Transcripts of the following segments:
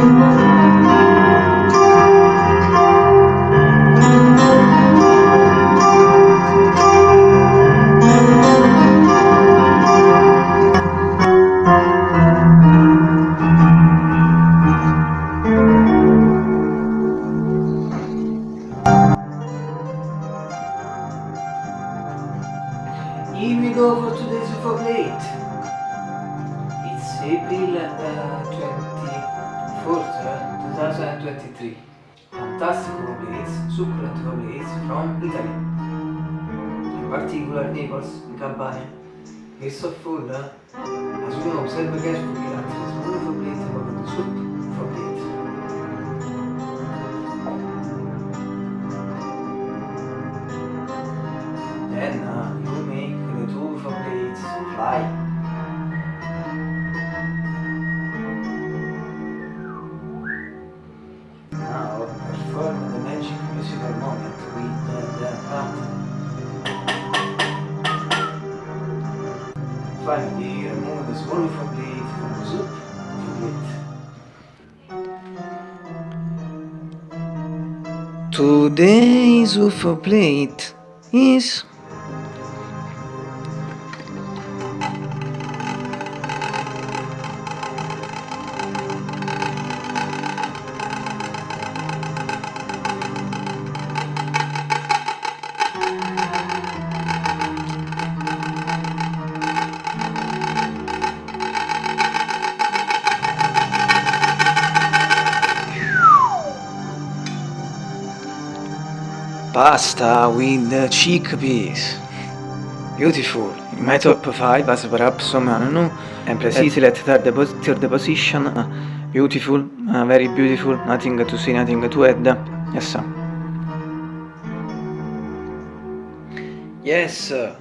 Here we go for today's UFO plate. It's April uh, 24th, uh, 2023. Fantastic succulent UFO plates from Italy. In particular Naples, in Campania. It's so full, as you know, observe carefully that it's one UFO plate about the soup UFO plate. Then uh, you make the two UFO plates fly. Perform the magic musical moment with the, the button. Finally, remove the small UFO plate from the soup UFO plate. Today's UFO plate is pasta with the chickpeas. Beautiful. In my top 5, as perhaps some I don't know, and precisely at third, third position. uh, beautiful, uh, very beautiful, nothing to see, nothing to add. Yes, sir. Yes, sir.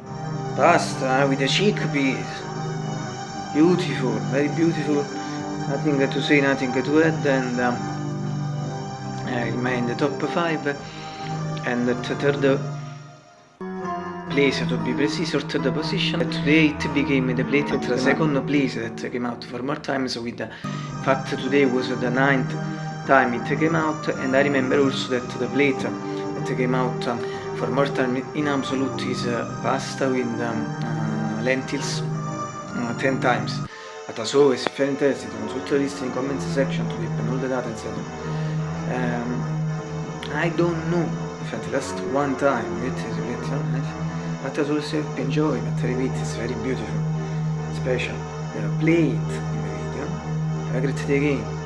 Pasta with the chickpeas. Beautiful, very beautiful. Nothing to say, nothing to add, and um, I remain the top 5 and the third place to be precise or third position. Today it became the plate at the second place that came out for more times with the fact today was the ninth time it came out and I remember also that the plate that came out um, for more time in absolute is uh, pasta with um, uh, lentils uh, 10 times. But as always if you're interested consult the list in comments section to get all the data etc um, I don't know at last one time. It is little nice but as always hope enjoy but I repeat it's very beautiful special. The plate in the video. Have a great day again